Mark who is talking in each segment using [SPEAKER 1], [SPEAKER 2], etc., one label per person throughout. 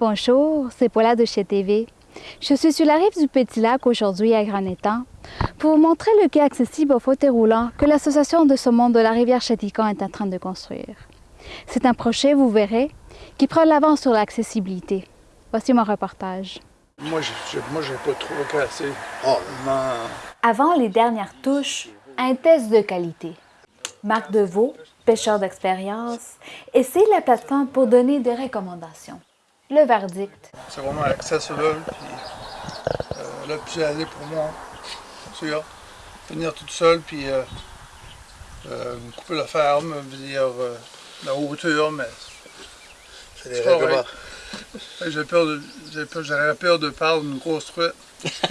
[SPEAKER 1] Bonjour, c'est Paula de chez TV. Je suis sur la rive du Petit Lac aujourd'hui à Grand Étang pour vous montrer le quai accessible au fauteuil roulant que l'Association de saumon de la rivière Chatican est en train de construire. C'est un projet, vous verrez, qui prend l'avance sur l'accessibilité. Voici mon reportage.
[SPEAKER 2] Moi, je n'ai pas trop cassé.
[SPEAKER 1] Oh. Avant les dernières touches, un test de qualité. Marc Deveau, pêcheur d'expérience, essaie la plateforme pour donner des recommandations le verdict.
[SPEAKER 2] C'est vraiment accessible, puis euh, là, plus aller pour moi, sûr. Venir toute seule, puis euh, euh, couper la ferme, dire euh, la hauteur, mais c'est des règlements. J'ai peur de, j'aurais peur de perdre une grosse truite.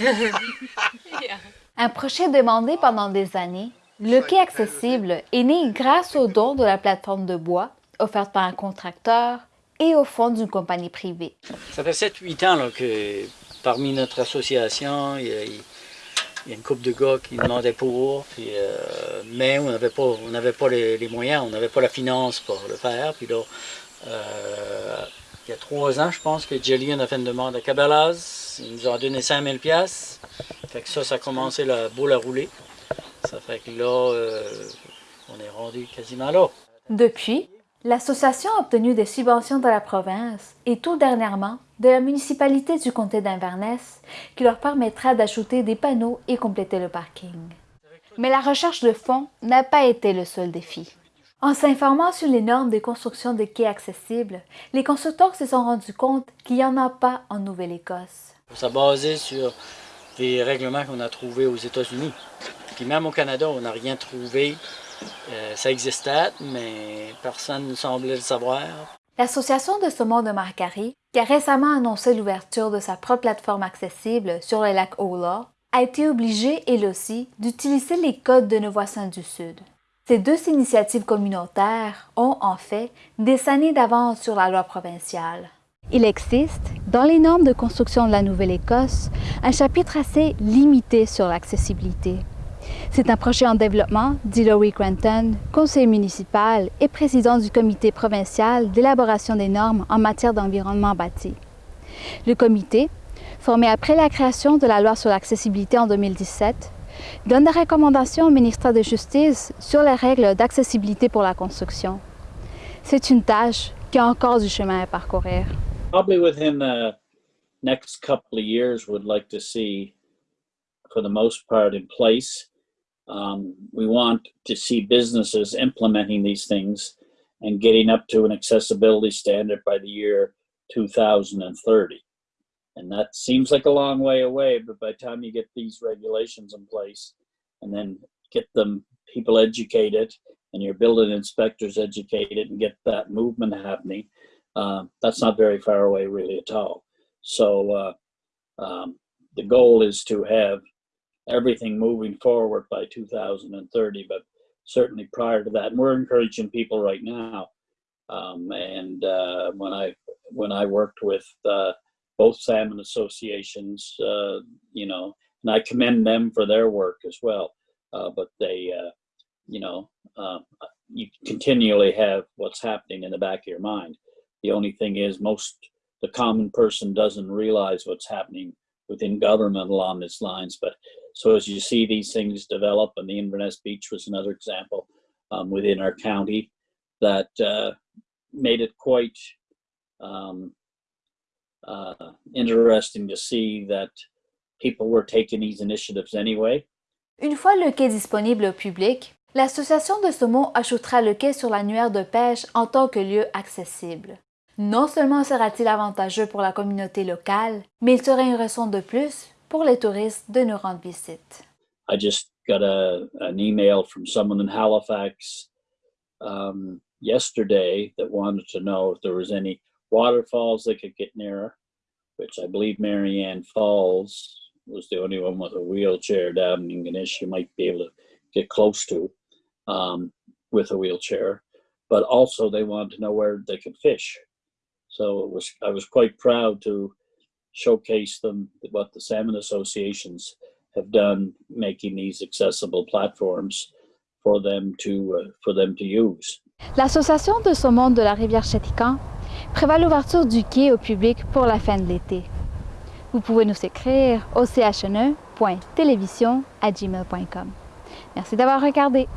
[SPEAKER 1] Un projet demandé pendant des années, le quai accessible est né grâce au don de la plateforme de bois offerte par un contracteur et au fond d'une compagnie privée.
[SPEAKER 3] Ça fait 7-8 ans là, que parmi notre association, il y, a, une couple de gars qui demandaient pour, puis, euh, mais on n'avait pas, on pas les, moyens, on n'avait pas la finance pour le faire. Puis là, euh, il y a trois ans, je pense, que Jillian a fait une demande à Cabela's. Ils nous ont donné 5000 pièces. Fait que ça, ça a commencé la boule à rouler. Ça fait que là, euh, on est rendu quasiment là.
[SPEAKER 1] Depuis, L'association a obtenu des subventions de la province et tout dernièrement de la municipalité du comté d'Inverness qui leur permettra d'ajouter des panneaux et compléter le parking. Mais la recherche de fonds n'a pas été le seul défi. En s'informant sur les normes de construction des quais accessibles, les constructeurs se sont rendus compte qu'il n'y en a pas en Nouvelle-Écosse.
[SPEAKER 3] Ça basé sur des règlements qu'on a trouvés aux États-Unis. Puis même au Canada, on n'a rien trouvé euh, ça existait, mais personne ne semblait le savoir.
[SPEAKER 1] L'Association de saumon de Marcari, qui a récemment annoncé l'ouverture de sa propre plateforme accessible sur le lac Ola, a été obligée, elle aussi, d'utiliser les codes de nos voisins du Sud. Ces deux initiatives communautaires ont, en fait, des années d'avance sur la loi provinciale. Il existe, dans les normes de construction de la Nouvelle-Écosse, un chapitre assez limité sur l'accessibilité. C'est un projet en développement, dit Laurie Cranton, conseiller municipal et président du comité provincial d'élaboration des normes en matière d'environnement bâti. Le comité, formé après la création de la loi sur l'accessibilité en 2017, donne des recommandations au ministère de Justice sur les règles d'accessibilité pour la construction. C'est une tâche qui a encore du chemin à parcourir.
[SPEAKER 4] Probably within the next couple of years, would like to see, for the most part, in place Um, we want to see businesses implementing these things and getting up to an accessibility standard by the year 2030. And that seems like a long way away, but by the time you get these regulations in place and then get them people educated and your building inspectors educated and get that movement happening, uh, that's not very far away really at all. So uh, um, the goal is to have everything moving forward by 2030, but certainly prior to that. And we're encouraging people right now. Um, and uh, when I when I worked with uh, both salmon associations, uh, you know, and I commend them for their work as well. Uh, but they, uh, you know, um, you continually have what's happening in the back of your mind. The only thing is, most the common person doesn't realize what's happening within government along these lines. But so as you see these things develop, and the Inverness Beach was another example um, within our county that uh, made it quite um, uh, interesting to see that people were taking these initiatives anyway.
[SPEAKER 1] Une fois le quai disponible au public, l'association de saumon ajoutera le quai sur l'annuaire de pêche en tant que lieu accessible. Non seulement sera-t-il avantageux pour la communauté locale, mais il sera une raison de plus pour les touristes de nous rendre visite.
[SPEAKER 4] I just got a, an email from someone in Halifax um, yesterday that wanted to know if there was any waterfalls they could get near, which I believe Marianne Falls was the only one with a wheelchair down in Ganesh you might be able to get close to um, with a wheelchair. But also they wanted to know where they could fish. So it was I was quite proud to showcase them what the salmon associations have done, making these accessible platforms for them to uh, for them to use.
[SPEAKER 1] L'association de saumon de la rivière Chetican prévoit l'ouverture du quai au public pour la fin de l'été. Vous pouvez nous écrire au chne.télévision.gmail.com. Merci d'avoir regardé.